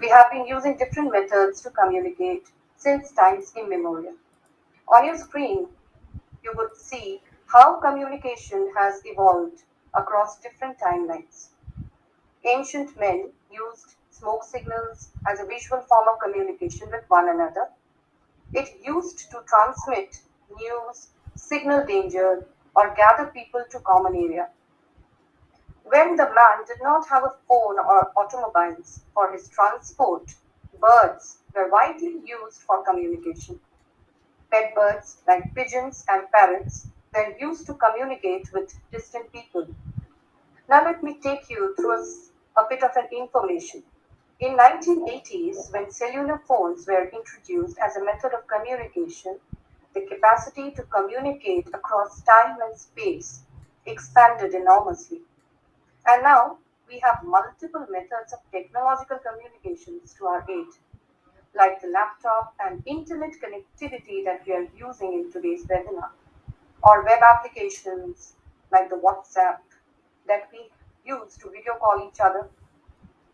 We have been using different methods to communicate since times immemorial. On your screen, you would see how communication has evolved across different timelines. Ancient men used smoke signals as a visual form of communication with one another. It used to transmit news, signal danger, or gather people to common area. When the man did not have a phone or automobiles for his transport, birds were widely used for communication. Pet birds like pigeons and parrots were used to communicate with distant people. Now let me take you through a, bit of an information. In 1980s, when cellular phones were introduced as a method of communication, the capacity to communicate across time and space expanded enormously. And now we have multiple methods of technological communications to our aid, like the laptop and internet connectivity that we are using in today's webinar, or web applications like the WhatsApp that we use to video call each other,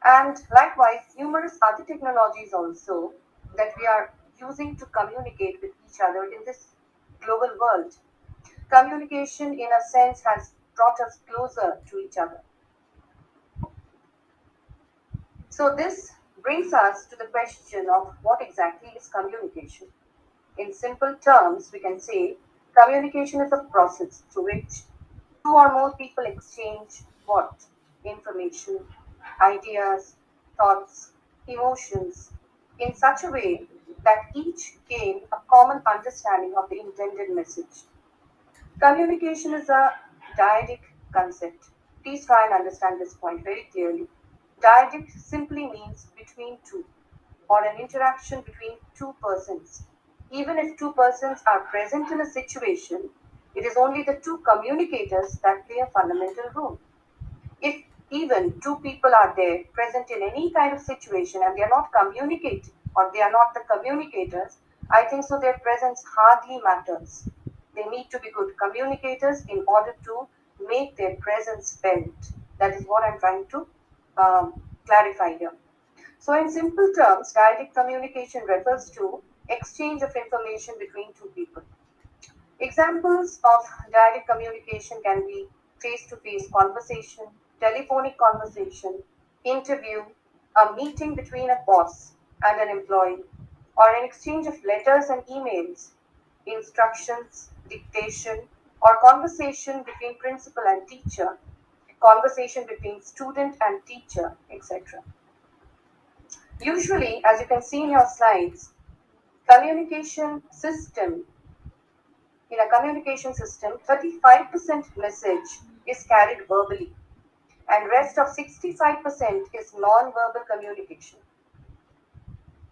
and likewise numerous other technologies also that we are using to communicate with each other in this global world. Communication, in a sense, has brought us closer to each other. So this brings us to the question of what exactly is communication. In simple terms, we can say communication is a process through which two or more people exchange what? Information, ideas, thoughts, emotions in such a way that each gain a common understanding of the intended message. Communication is a dyadic concept. Please try and understand this point very clearly. Dyadic simply means between two, or an interaction between two persons. Even if two persons are present in a situation, it is only the two communicators that play a fundamental role. If even two people are there present in any kind of situation and they are not communicating or they are not the communicators, I think so their presence hardly matters. They need to be good communicators in order to make their presence felt. That is what I'm trying to um, clarify here. So in simple terms, direct communication refers to exchange of information between two people. Examples of direct communication can be face-to-face conversation, telephonic conversation, interview, a meeting between a boss and an employee, or an exchange of letters and emails, instructions, dictation, or conversation between principal and teacher, conversation between student and teacher, etc. Usually, as you can see in your slides, communication system, in a communication system, 35% message is carried verbally and rest of 65% is non-verbal communication.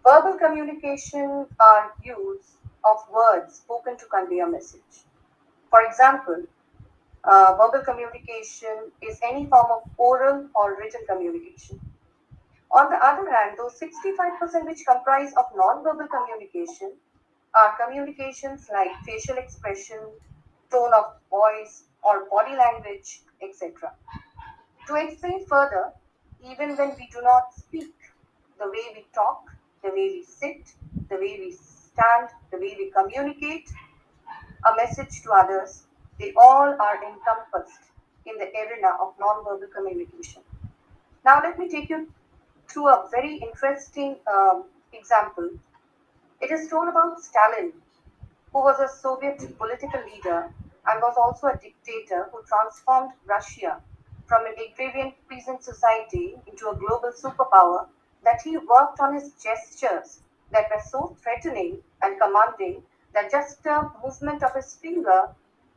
Verbal communication are use of words spoken to convey a message. For example, uh, verbal communication is any form of oral or written communication. On the other hand, those 65% which comprise of non-verbal communication are communications like facial expression, tone of voice, or body language, etc. To explain further, even when we do not speak, the way we talk, the way we sit, the way we stand, the way we communicate a message to others, they all are encompassed in the arena of non-verbal communication. Now let me take you through a very interesting um, example. It is told about Stalin, who was a Soviet political leader and was also a dictator who transformed Russia from an agrarian peasant society into a global superpower that he worked on his gestures that were so threatening and commanding that just a movement of his finger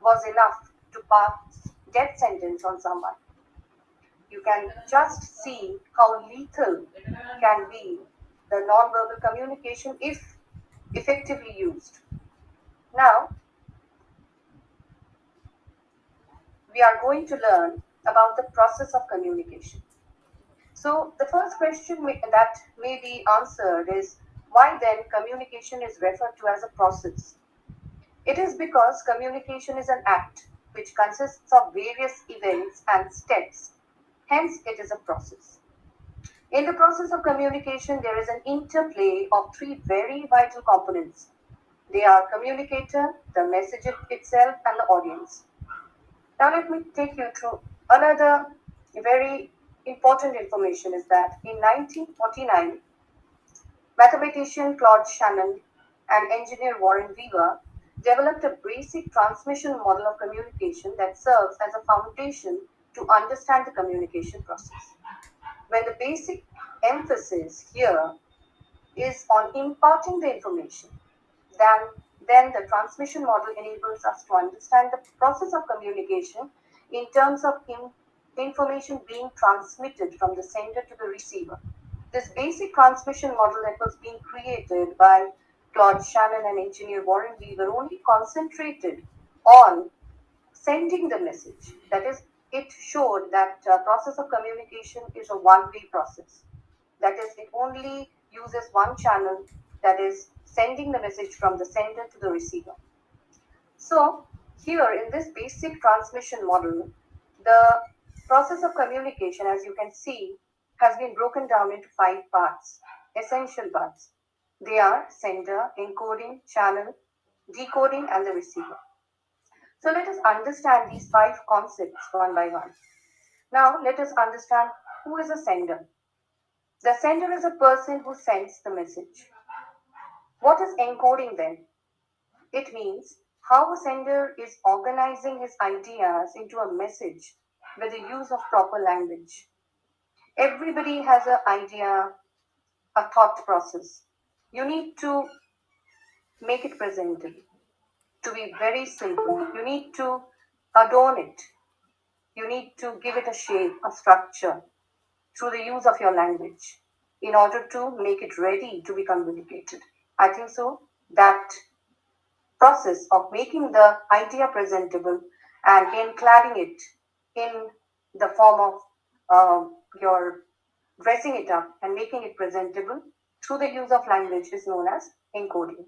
was enough to pass death sentence on someone. You can just see how lethal can be the non-verbal communication if effectively used. Now, we are going to learn about the process of communication. So the first question that may be answered is why then communication is referred to as a process? It is because communication is an act which consists of various events and steps. Hence, it is a process. In the process of communication, there is an interplay of three very vital components. They are communicator, the message itself, and the audience. Now let me take you through another very important information is that in 1949, mathematician Claude Shannon and engineer Warren Weaver developed a basic transmission model of communication that serves as a foundation to understand the communication process. When the basic emphasis here is on imparting the information, then then the transmission model enables us to understand the process of communication in terms of in, information being transmitted from the sender to the receiver. This basic transmission model that was being created by Claude Shannon and engineer Warren Weaver only concentrated on sending the message. That is, it showed that uh, process of communication is a one-way process. That is, it only uses one channel, that is, sending the message from the sender to the receiver. So, here in this basic transmission model, the process of communication, as you can see, has been broken down into five parts, essential parts. They are sender, encoding, channel, decoding, and the receiver. So let us understand these five concepts one by one. Now let us understand who is a sender. The sender is a person who sends the message. What is encoding then? It means how a sender is organizing his ideas into a message with the use of proper language. Everybody has an idea, a thought process. You need to make it presentable, to be very simple. You need to adorn it. You need to give it a shape, a structure through the use of your language in order to make it ready to be communicated. I think so. That process of making the idea presentable and encladding it in the form of uh, your dressing it up and making it presentable through the use of language is known as encoding.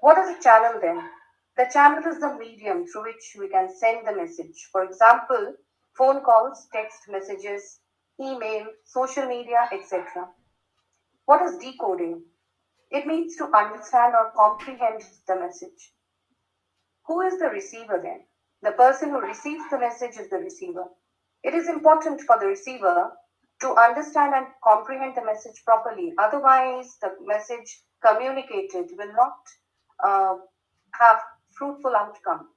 What is a channel then? The channel is the medium through which we can send the message. For example, phone calls, text messages, email, social media, etc. What is decoding? It means to understand or comprehend the message. Who is the receiver then? The person who receives the message is the receiver. It is important for the receiver to understand and comprehend the message properly. Otherwise, the message communicated will not uh, have fruitful outcome.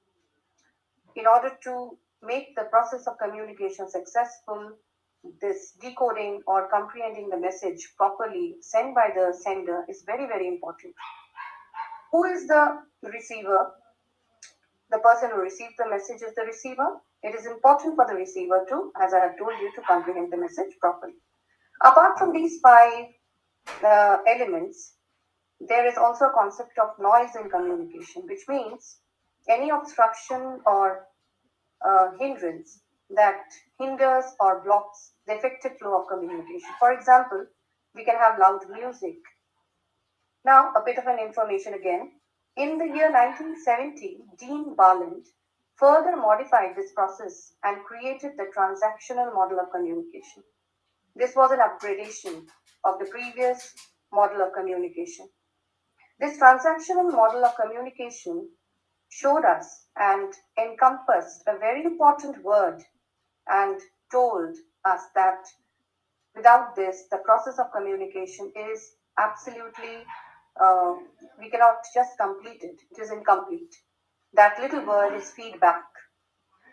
In order to make the process of communication successful, this decoding or comprehending the message properly sent by the sender is very, very important. Who is the receiver? The person who receives the message is the receiver. It is important for the receiver to, as I have told you, to comprehend the message properly. Apart from these five uh, elements, there is also a concept of noise in communication, which means any obstruction or uh, hindrance that hinders or blocks the effective flow of communication. For example, we can have loud music. Now, a bit of an information again. In the year 1970, Dean Barnlund further modified this process and created the transactional model of communication. This was an upgradation of the previous model of communication. This transactional model of communication showed us and encompassed a very important word and told us that without this, the process of communication is absolutely, uh, we cannot just complete it, it is incomplete. That little word is feedback.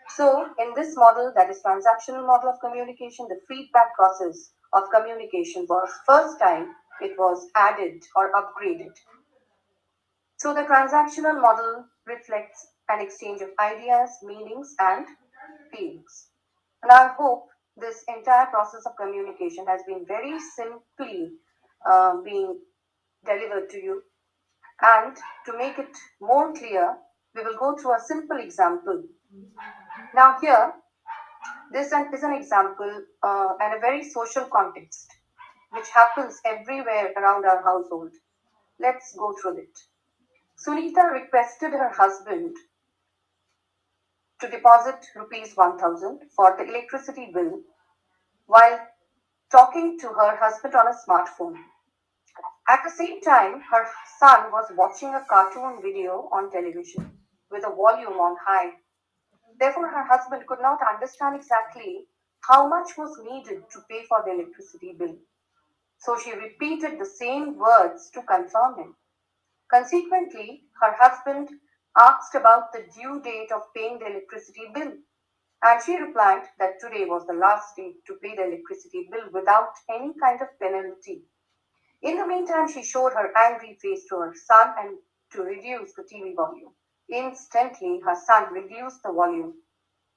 So, in this model, that is transactional model of communication, the feedback process of communication was first time it was added or upgraded. So, the transactional model reflects an exchange of ideas, meanings, and feelings. And I hope this entire process of communication has been very simply uh, being delivered to you. And to make it more clear, we will go through a simple example. Now here, this is an example uh, and a very social context, which happens everywhere around our household. Let's go through it. Sunita requested her husband to deposit rupees 1000 for the electricity bill while talking to her husband on a smartphone. At the same time, her son was watching a cartoon video on television with a volume on high. Therefore, her husband could not understand exactly how much was needed to pay for the electricity bill. So she repeated the same words to confirm him. Consequently, her husband asked about the due date of paying the electricity bill, and she replied that today was the last day to pay the electricity bill without any kind of penalty. In the meantime, she showed her angry face to her son and to reduce the TV volume. Instantly, her son reduced the volume.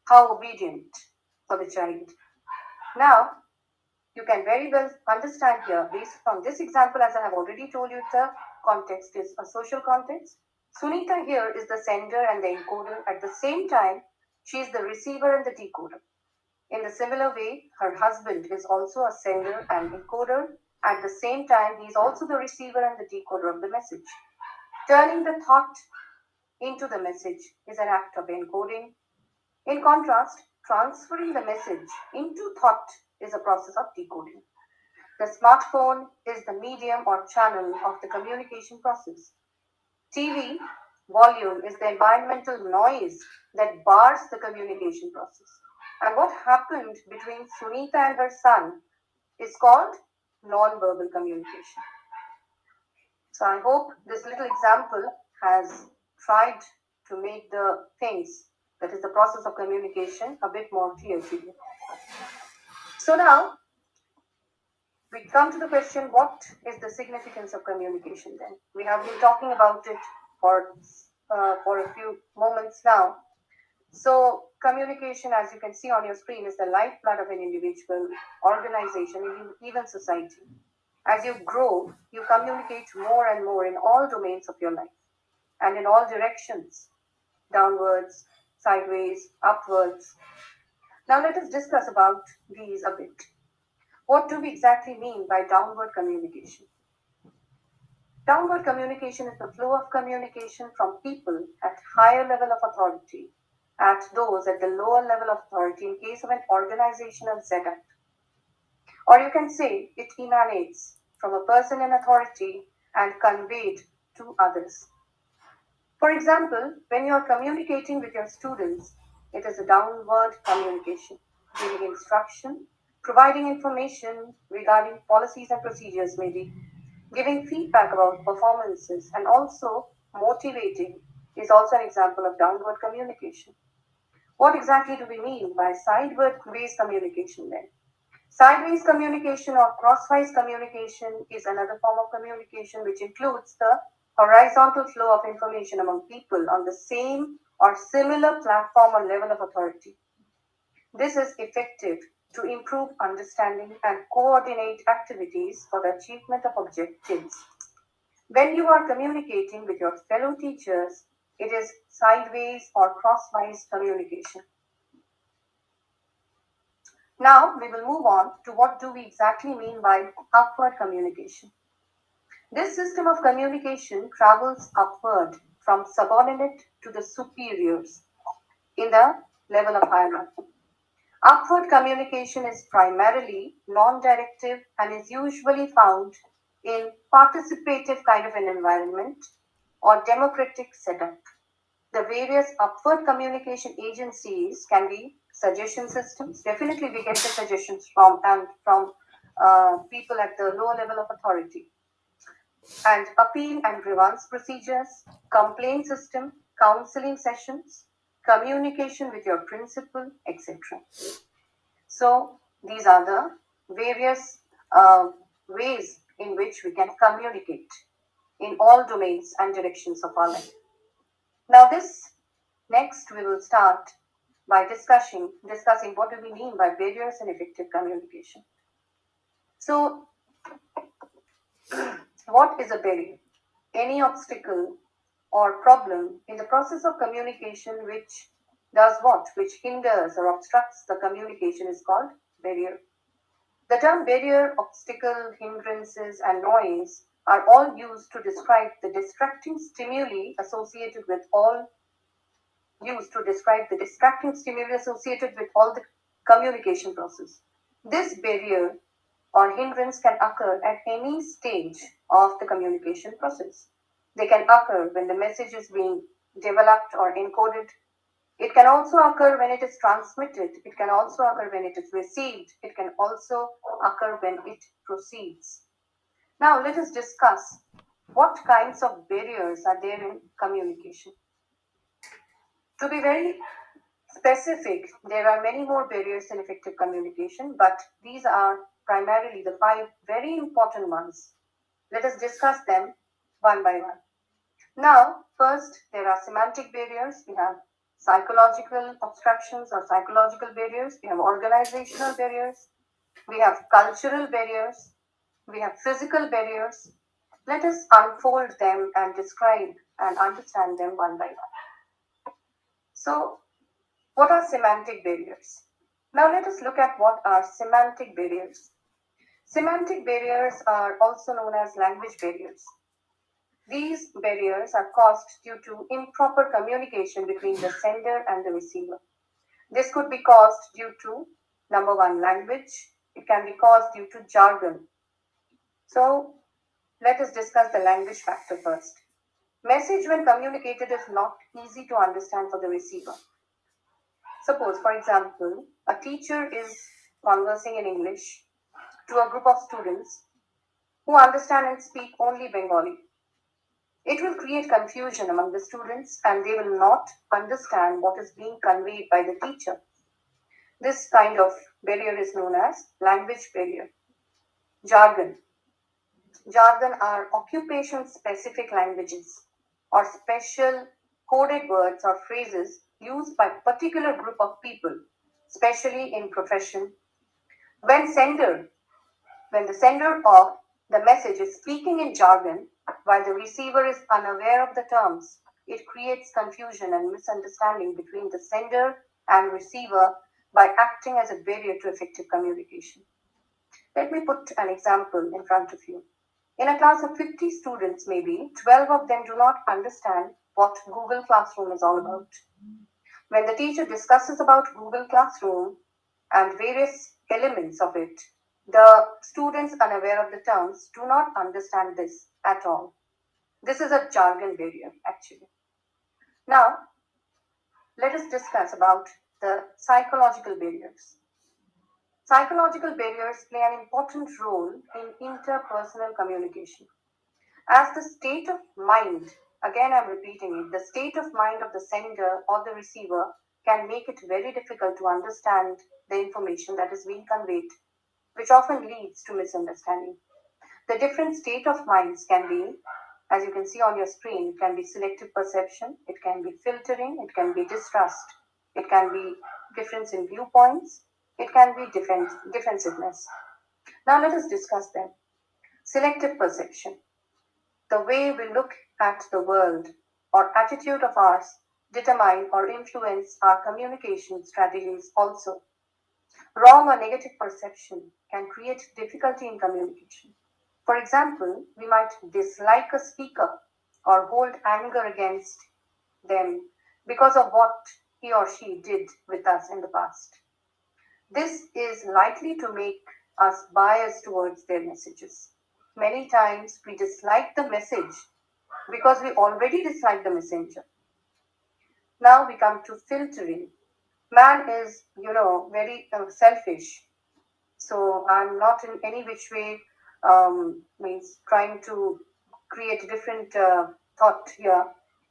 How obedient for the child. Now, you can very well understand here, based on this example, as I have already told you, the context is a social context. Sunita here is the sender and the encoder. At the same time, she is the receiver and the decoder. In the similar way, her husband is also a sender and encoder. At the same time, he is also the receiver and the decoder of the message. Turning the thought into the message is an act of encoding. In contrast, transferring the message into thought is a process of decoding. The smartphone is the medium or channel of the communication process. TV volume is the environmental noise that bars the communication process. And what happened between Sunita and her son is called non-verbal communication. So I hope this little example has tried to make the things, that is the process of communication, a bit more clear to you. So now we come to the question what is the significance of communication then? We have been talking about it for, uh, for a few moments now. So communication, as you can see on your screen, is the lifeblood of an individual, organization, even society. As you grow, you communicate more and more in all domains of your life and in all directions, downwards, sideways, upwards. Now let us discuss about these a bit. What do we exactly mean by downward communication? Downward communication is the flow of communication from people at higher level of authority at those at the lower level of authority in case of an organizational setup. Or you can say it emanates from a person in authority and conveyed to others. For example, when you are communicating with your students, it is a downward communication, giving instruction, providing information regarding policies and procedures, maybe giving feedback about performances, and also motivating is also an example of downward communication. What exactly do we mean by sideways communication then? Sideways communication or crosswise communication is another form of communication which includes the horizontal flow of information among people on the same or similar platform or level of authority. This is effective to improve understanding and coordinate activities for the achievement of objectives. When you are communicating with your fellow teachers, it is sideways or crosswise communication. Now we will move on to what do we exactly mean by upward communication. This system of communication travels upward from subordinate to the superiors in the level of hierarchy. Upward communication is primarily non-directive and is usually found in participative kind of an environment or democratic setup. The various upward communication agencies can be suggestion systems. Definitely, we get the suggestions from and from uh, people at the lower level of authority. And appeal and grievance procedures, complaint system, counseling sessions, communication with your principal, etc. So these are the various uh, ways in which we can communicate in all domains and directions of our life. Now this next we will start by discussing discussing what do we mean by barriers and effective communication. So what is a barrier? Any obstacle or problem in the process of communication which does what? Which hinders or obstructs the communication is called barrier. The term barrier, obstacle, hindrances, and noise are all used to describe the distracting stimuli associated with all used to describe the distracting stimuli associated with all the communication process. This barrier or hindrance can occur at any stage of the communication process. They can occur when the message is being developed or encoded. It can also occur when it is transmitted. It can also occur when it is received. It can also occur when it proceeds. Now let us discuss what kinds of barriers are there in communication. To be very specific, there are many more barriers in effective communication, but these are primarily the five very important ones. Let us discuss them one by one. Now, first, there are semantic barriers. We have psychological obstructions or psychological barriers. We have organizational barriers. We have cultural barriers. We have physical barriers. Let us unfold them and describe and understand them one by one. So, what are semantic barriers? Now, let us look at what are semantic barriers. Semantic barriers are also known as language barriers. These barriers are caused due to improper communication between the sender and the receiver. This could be caused due to number one, language. It can be caused due to jargon. So let us discuss the language factor first. Message when communicated is not easy to understand for the receiver. Suppose, for example, a teacher is conversing in English to a group of students who understand and speak only Bengali. It will create confusion among the students and they will not understand what is being conveyed by the teacher. This kind of barrier is known as language barrier. Jargon. Jargon are occupation specific languages or special coded words or phrases used by particular group of people, especially in profession. When sender, when the sender of the message is speaking in jargon, while the receiver is unaware of the terms, it creates confusion and misunderstanding between the sender and receiver by acting as a barrier to effective communication. Let me put an example in front of you. In a class of 50 students, maybe 12 of them do not understand what Google Classroom is all about. When the teacher discusses about Google Classroom and various elements of it, the students unaware of the terms do not understand this at all. This is a jargon barrier actually. Now, let us discuss about the psychological barriers. Psychological barriers play an important role in interpersonal communication. As the state of mind, again I'm repeating it, the state of mind of the sender or the receiver can make it very difficult to understand the information that is being conveyed which often leads to misunderstanding. The different state of minds can be, as you can see on your screen, it can be selective perception, it can be filtering, it can be distrust, it can be difference in viewpoints, it can be defense, defensiveness. Now let us discuss them. Selective perception. The way we look at the world or attitude of ours determine or influence our communication strategies also. Wrong or negative perception can create difficulty in communication. For example, we might dislike a speaker or hold anger against them because of what he or she did with us in the past. This is likely to make us biased towards their messages. Many times we dislike the message because we already dislike the messenger. Now we come to filtering man is, you know, very uh, selfish. So I'm not in any which way um, means trying to create a different uh, thought here,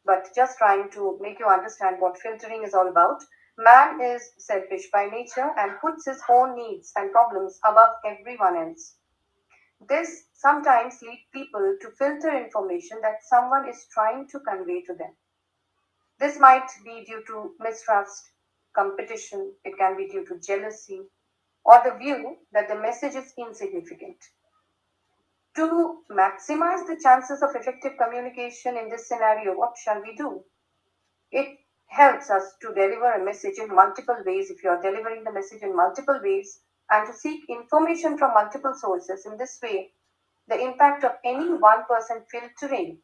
but just trying to make you understand what filtering is all about. Man is selfish by nature and puts his own needs and problems above everyone else. This sometimes leads people to filter information that someone is trying to convey to them. This might be due to mistrust, competition, it can be due to jealousy, or the view that the message is insignificant. To maximize the chances of effective communication in this scenario, what shall we do? It helps us to deliver a message in multiple ways if you are delivering the message in multiple ways and to seek information from multiple sources. In this way, the impact of any one person filtering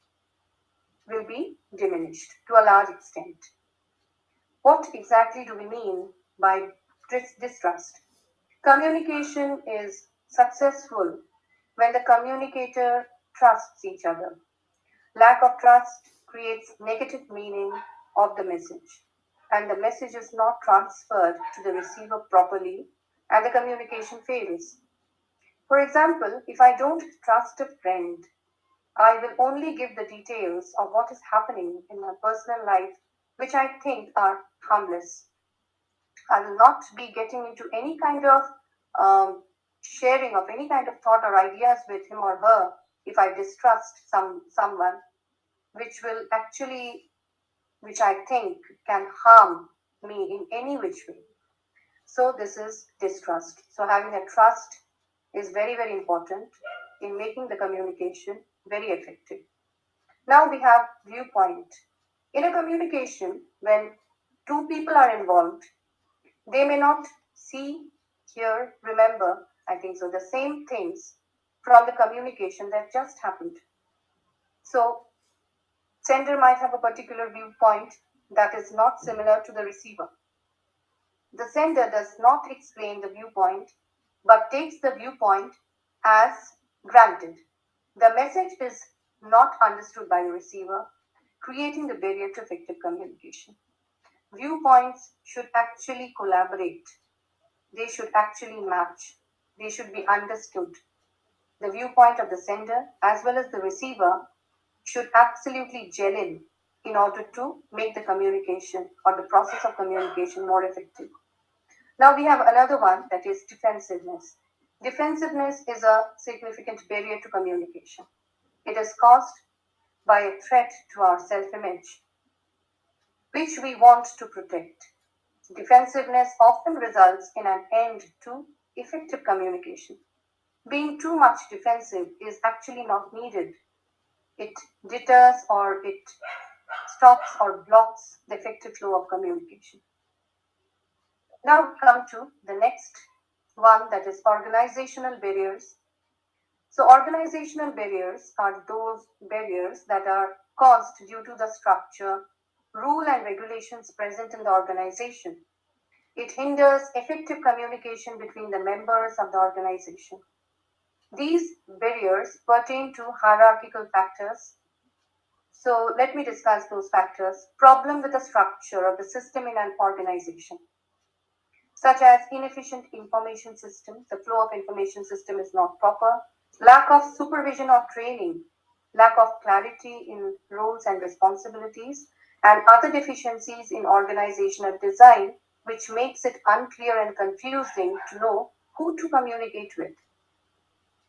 will be diminished to a large extent. What exactly do we mean by distrust? Communication is successful when the communicator trusts each other. Lack of trust creates negative meaning of the message and the message is not transferred to the receiver properly and the communication fails. For example, if I don't trust a friend, I will only give the details of what is happening in my personal life, which I think are harmless. I will not be getting into any kind of um, sharing of any kind of thought or ideas with him or her if I distrust some someone, which will actually, which I think can harm me in any which way. So this is distrust. So having a trust is very, very important in making the communication very effective. Now we have viewpoint. In a communication, when two people are involved, they may not see, hear, remember, I think so, the same things from the communication that just happened. So, sender might have a particular viewpoint that is not similar to the receiver. The sender does not explain the viewpoint but takes the viewpoint as granted. The message is not understood by the receiver, creating the barrier to effective communication. Viewpoints should actually collaborate. They should actually match. They should be understood. The viewpoint of the sender as well as the receiver should absolutely gel in in order to make the communication or the process of communication more effective. Now we have another one that is defensiveness. Defensiveness is a significant barrier to communication. It is caused by a threat to our self image, which we want to protect. Defensiveness often results in an end to effective communication. Being too much defensive is actually not needed. It deters or it stops or blocks the effective flow of communication. Now come to the next one that is organizational barriers. So organizational barriers are those barriers that are caused due to the structure, rule and regulations present in the organization. It hinders effective communication between the members of the organization. These barriers pertain to hierarchical factors. So let me discuss those factors. Problem with the structure of the system in an organization such as inefficient information system, the flow of information system is not proper, lack of supervision or training, lack of clarity in roles and responsibilities, and other deficiencies in organizational design, which makes it unclear and confusing to know who to communicate with.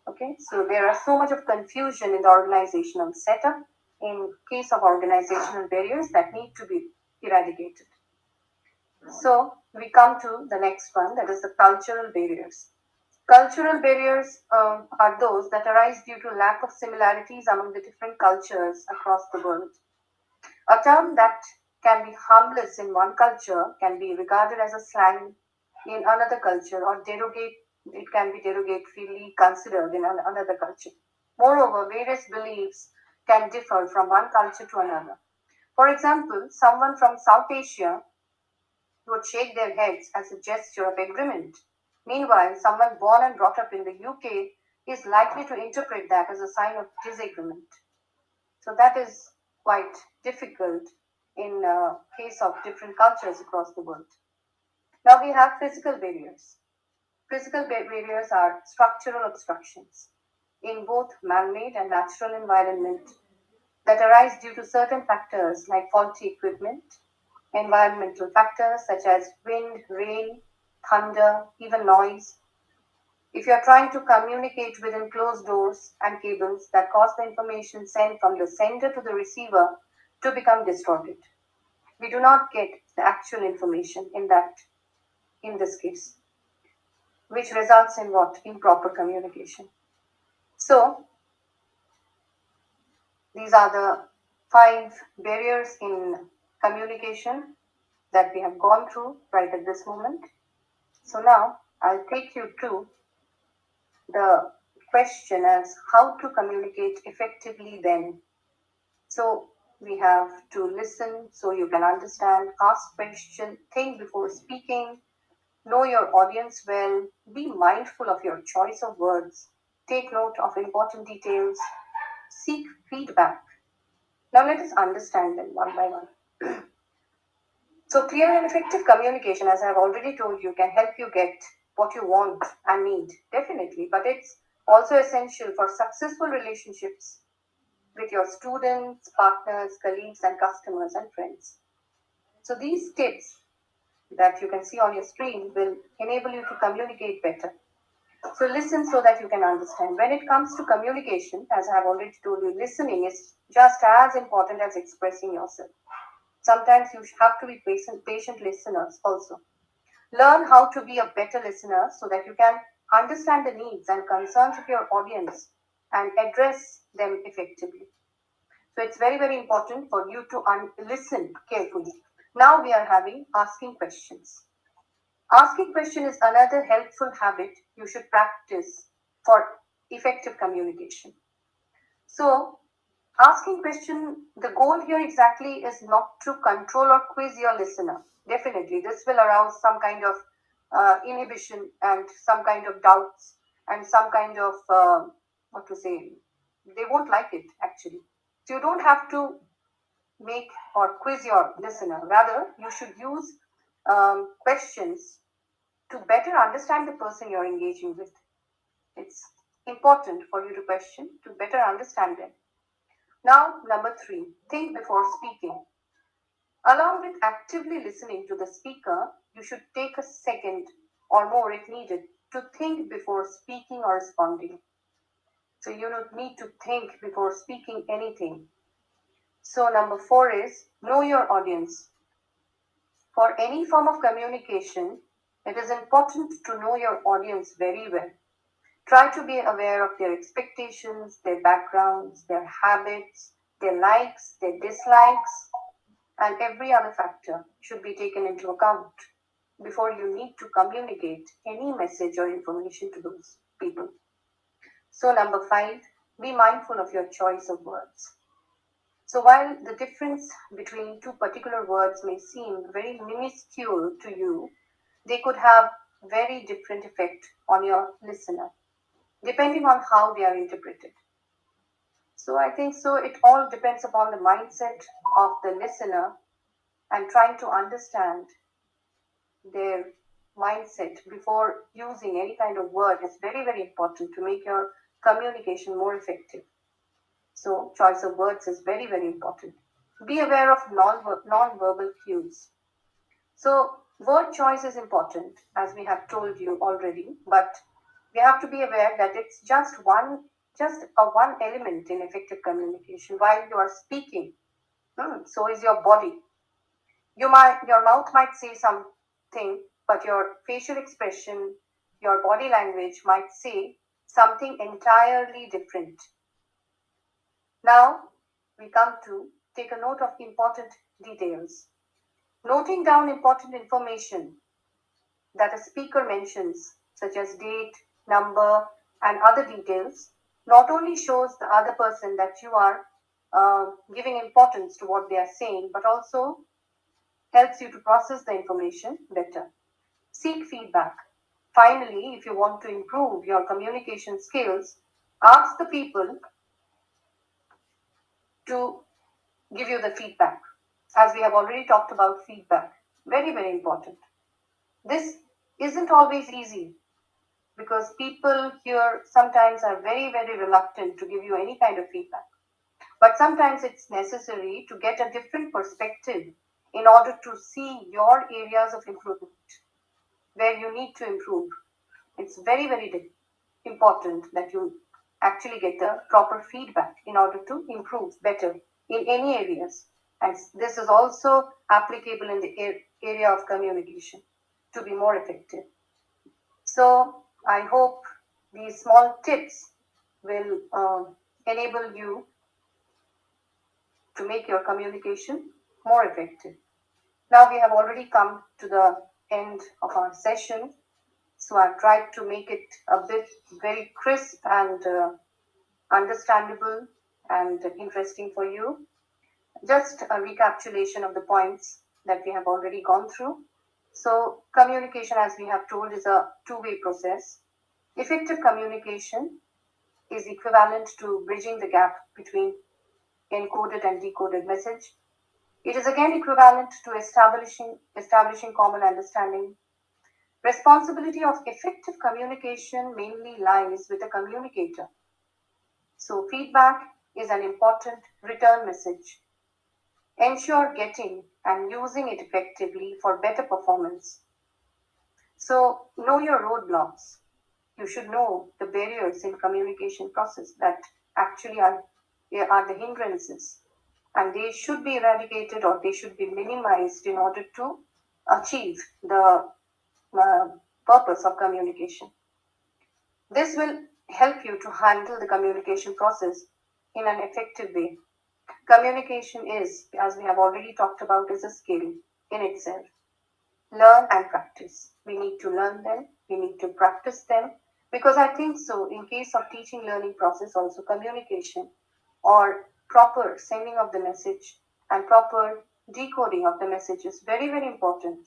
Okay, so there are so much of confusion in the organizational setup in case of organizational barriers that need to be eradicated. So we come to the next one that is the cultural barriers. Cultural barriers um, are those that arise due to lack of similarities among the different cultures across the world. A term that can be harmless in one culture can be regarded as a slang in another culture or derogate it can be derogatorily considered in another culture. Moreover, various beliefs can differ from one culture to another. For example, someone from South Asia would shake their heads as a gesture of agreement. Meanwhile, someone born and brought up in the UK is likely to interpret that as a sign of disagreement. So that is quite difficult in uh, case of different cultures across the world. Now we have physical barriers. Physical barriers are structural obstructions in both man-made and natural environment that arise due to certain factors like faulty equipment, environmental factors such as wind, rain, thunder, even noise. If you are trying to communicate within closed doors and cables that cause the information sent from the sender to the receiver to become distorted, we do not get the actual information in that, in this case, which results in what? Improper communication. So, these are the five barriers in communication that we have gone through right at this moment. So now I'll take you to the question as how to communicate effectively then. So we have to listen so you can understand, ask question, think before speaking, know your audience well, be mindful of your choice of words, take note of important details, seek feedback. Now let us understand them one by one. so clear and effective communication, as I have already told you, can help you get what you want and need, definitely, but it's also essential for successful relationships with your students, partners, colleagues, and customers and friends. So these tips that you can see on your screen will enable you to communicate better. So listen so that you can understand. When it comes to communication, as I have already told you, listening is just as important as expressing yourself. Sometimes you have to be patient, patient listeners also. Learn how to be a better listener so that you can understand the needs and concerns of your audience and address them effectively. So it's very, very important for you to listen carefully. Now we are having asking questions. Asking question is another helpful habit you should practice for effective communication. So asking question, the goal here exactly is not to control or quiz your listener. Definitely, this will arouse some kind of uh, inhibition and some kind of doubts and some kind of uh, what to say. They won't like it actually. So you don't have to make or quiz your listener. Rather, you should use um, questions to better understand the person you're engaging with. It's important for you to question to better understand them. Now, number three, think before speaking. Along with actively listening to the speaker, you should take a second or more if needed to think before speaking or responding. So you don't need to think before speaking anything. So number four is know your audience. For any form of communication, it is important to know your audience very well. Try to be aware of their expectations, their backgrounds, their habits, their likes, their dislikes, and every other factor should be taken into account before you need to communicate any message or information to those people. So, number five, be mindful of your choice of words. So, while the difference between two particular words may seem very minuscule to you, they could have very different effect on your listener depending on how they are interpreted. So I think so it all depends upon the mindset of the listener and trying to understand their mindset before using any kind of word is very, very important to make your communication more effective. So choice of words is very, very important. Be aware of non non-verbal cues. So word choice is important, as we have told you already, but we have to be aware that it's just one just a one element in effective communication while you are speaking. Hmm, so is your body. You might your mouth might say something but your facial expression your body language might say something entirely different. Now we come to take a note of important details. Noting down important information that a speaker mentions such as date number and other details not only shows the other person that you are uh, giving importance to what they are saying, but also helps you to process the information better. Seek feedback. Finally, if you want to improve your communication skills, ask the people to give you the feedback. As we have already talked about feedback, very, very important. This isn't always easy because people here sometimes are very, very reluctant to give you any kind of feedback. But sometimes it's necessary to get a different perspective in order to see your areas of improvement where you need to improve. It's very, very important that you actually get the proper feedback in order to improve better in any areas. And this is also applicable in the area of communication to be more effective. So I hope these small tips will uh, enable you to make your communication more effective. Now we have already come to the end of our session. So I've tried to make it a bit very crisp and uh, understandable and interesting for you. Just a recapitulation of the points that we have already gone through. So communication, as we have told, is a two-way process. Effective communication is equivalent to bridging the gap between encoded and decoded message. It is again equivalent to establishing, establishing common understanding. Responsibility of effective communication mainly lies with the communicator. So feedback is an important return message. Ensure getting and using it effectively for better performance. So know your roadblocks. You should know the barriers in communication process that actually are, are the hindrances and they should be eradicated or they should be minimized in order to achieve the uh, purpose of communication. This will help you to handle the communication process in an effective way. Communication is, as we have already talked about, is a skill in itself. Learn and practice. We need to learn them, we need to practice them, because I think so, in case of teaching learning process, also communication or proper sending of the message and proper decoding of the message is very, very important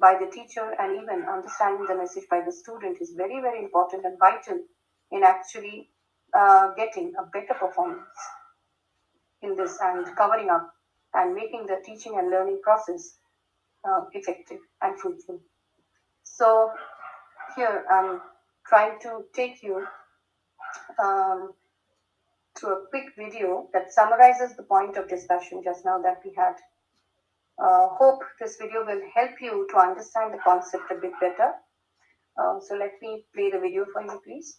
by the teacher and even understanding the message by the student is very, very important and vital in actually uh, getting a better performance in this and covering up and making the teaching and learning process uh, effective and fruitful. So here I'm trying to take you um, to a quick video that summarizes the point of discussion just now that we had. Uh, hope this video will help you to understand the concept a bit better. Uh, so let me play the video for you, please.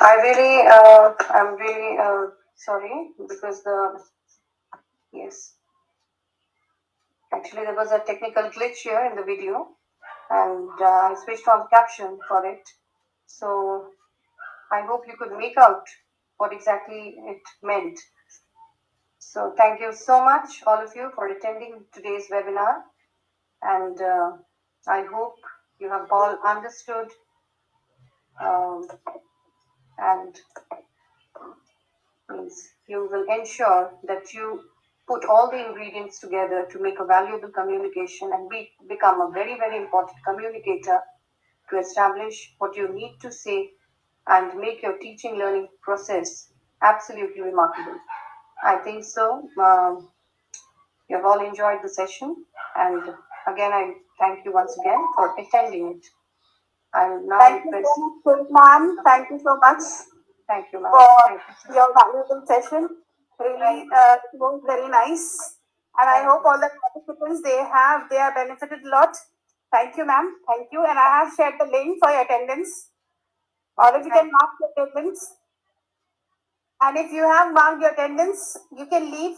I really, uh, I'm really uh, sorry because the yes, actually there was a technical glitch here in the video, and uh, I switched on caption for it. So I hope you could make out what exactly it meant. So thank you so much, all of you, for attending today's webinar, and uh, I hope you have all understood. Um, and means you will ensure that you put all the ingredients together to make a valuable communication and be, become a very very important communicator to establish what you need to say and make your teaching learning process absolutely remarkable. I think so. Um, you have all enjoyed the session. And again i thank you once again for attending it i will now Thank you request so much, ma'am. Thank you so much thank you ma'am for you. your valuable session. Really, uh, it was very nice. And I hope all the participants they have they are benefited a lot. Thank you, ma'am. Thank you. And I have shared the link for your attendance. All of you can mark your attendance. And if you have marked your attendance, you can leave.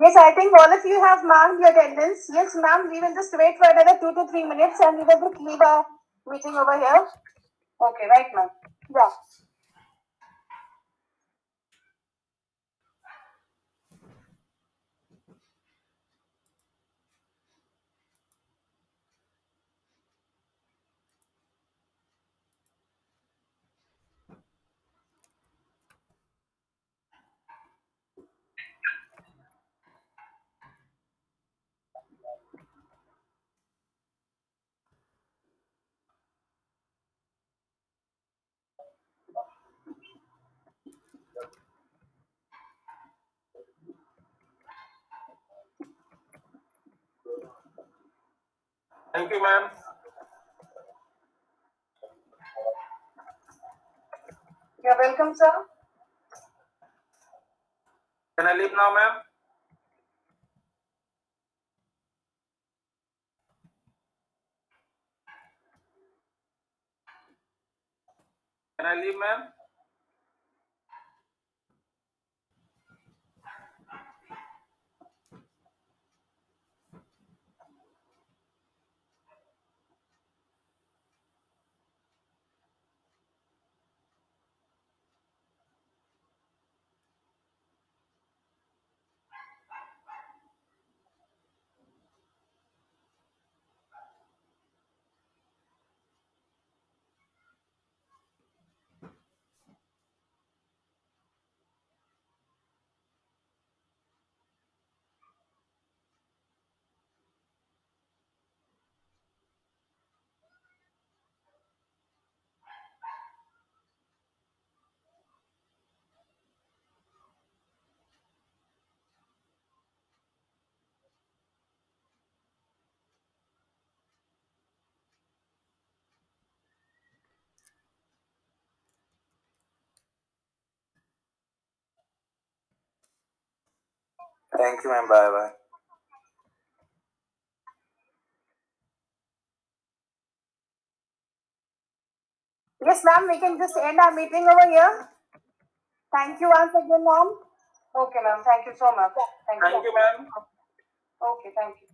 Yes, I think all of you have marked your attendance. Yes, ma'am. We will just wait for another two to three minutes and we will just leave our meeting over here. okay right ma'am Yeah. Thank you, ma'am. You're welcome, sir. Can I leave now, ma'am? Can I leave, ma'am? Thank you, ma'am. Bye bye. Yes, ma'am, we can just end our meeting over here. Thank you once again, ma'am. Okay, ma'am. Thank you so much. Thank, Thank you, ma'am. Okay, thank you.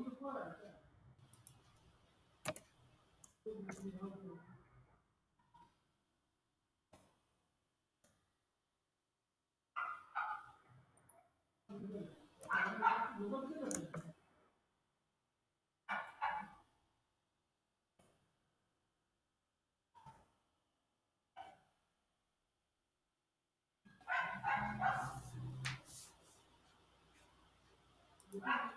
Vamos fora, cara.